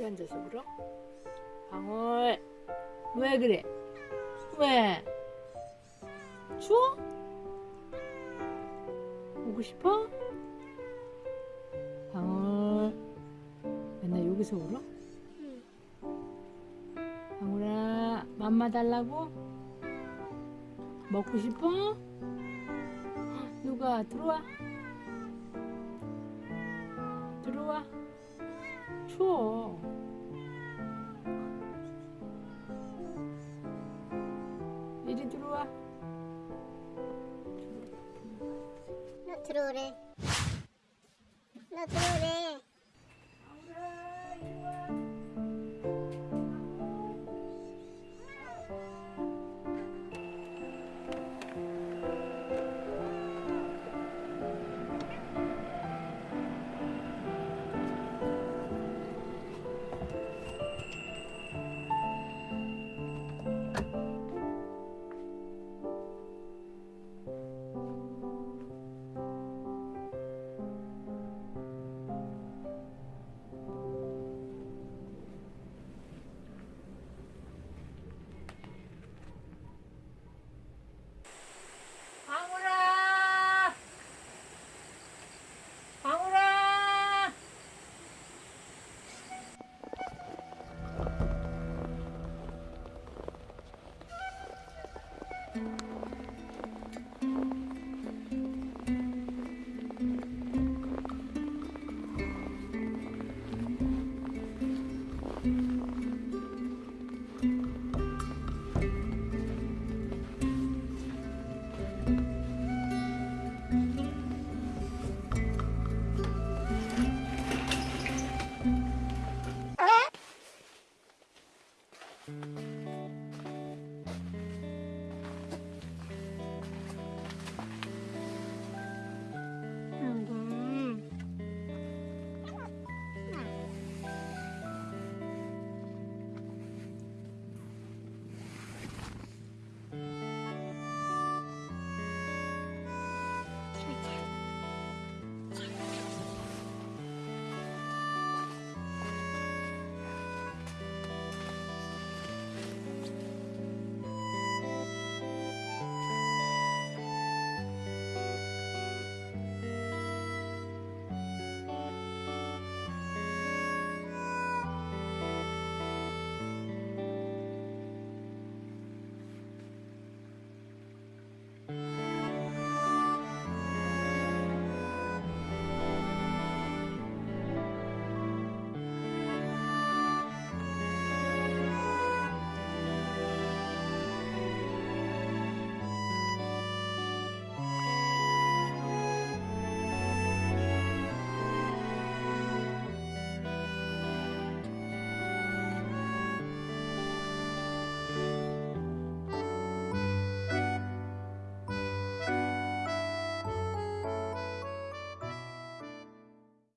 거기 앉아서 울어? 방울 왜 그래? 왜? 추워? 오고 싶어? 방울 맨날 여기서 울어? 응. 방울아 맘마 달라고? 먹고 싶어? 누가 들어와 들어와 추워 들어오래. 너 들어오래.